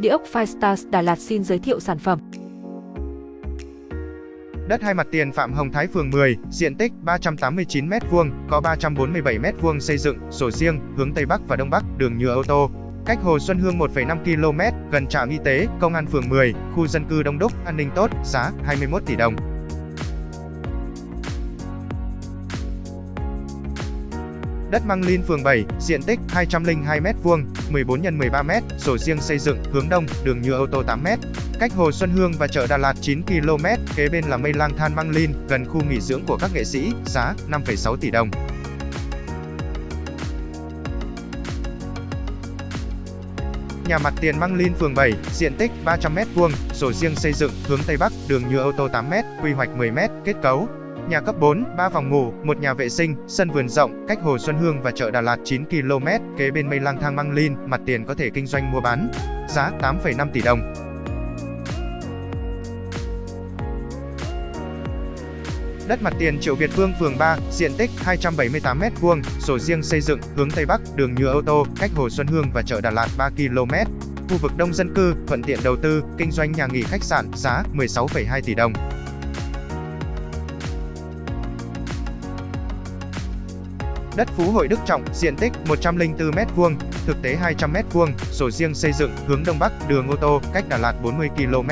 Địa ốc Firestars Đà Lạt xin giới thiệu sản phẩm. Đất hai mặt tiền Phạm Hồng Thái phường 10, diện tích 389m2, có 347m2 xây dựng, sổ riêng, hướng Tây Bắc và Đông Bắc, đường nhựa ô tô. Cách Hồ Xuân Hương 1,5 km, gần trạm y tế, công an phường 10, khu dân cư đông đúc, an ninh tốt, giá 21 tỷ đồng. Đất Măng Linh phường 7, diện tích 202m2, 14 x 13m, sổ riêng xây dựng, hướng đông, đường nhựa ô tô 8m. Cách Hồ Xuân Hương và chợ Đà Lạt 9 km, kế bên là Mây Lang Than Măng Linh, gần khu nghỉ dưỡng của các nghệ sĩ, giá 5,6 tỷ đồng. Nhà mặt tiền Măng Linh phường 7, diện tích 300m2, sổ riêng xây dựng, hướng Tây Bắc, đường nhựa ô tô 8m, quy hoạch 10m, kết cấu, Nhà cấp 4, 3 phòng ngủ, một nhà vệ sinh, sân vườn rộng, cách Hồ Xuân Hương và chợ Đà Lạt 9 km, kế bên mây lang thang Măng Linh, mặt tiền có thể kinh doanh mua bán. Giá 8,5 tỷ đồng. Đất mặt tiền Triệu Việt Vương phường 3, diện tích 278m2, sổ riêng xây dựng, hướng Tây Bắc, đường nhựa ô tô, cách Hồ Xuân Hương và chợ Đà Lạt 3 km. Khu vực đông dân cư, thuận tiện đầu tư, kinh doanh nhà nghỉ khách sạn, giá 16,2 tỷ đồng. Đất Phú Hội Đức Trọng, diện tích 104m2, thực tế 200m2, sổ riêng xây dựng, hướng Đông Bắc, đường ô tô, cách Đà Lạt 40 km.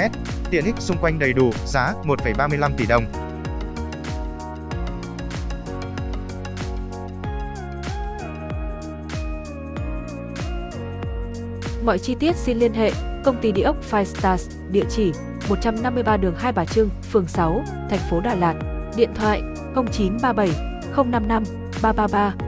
Tiện ích xung quanh đầy đủ, giá 1,35 tỷ đồng. Mọi chi tiết xin liên hệ công ty địa ốc Five Stars, địa chỉ 153 đường Hai Bà Trưng, phường 6, thành phố Đà Lạt, điện thoại 0937 055八八八。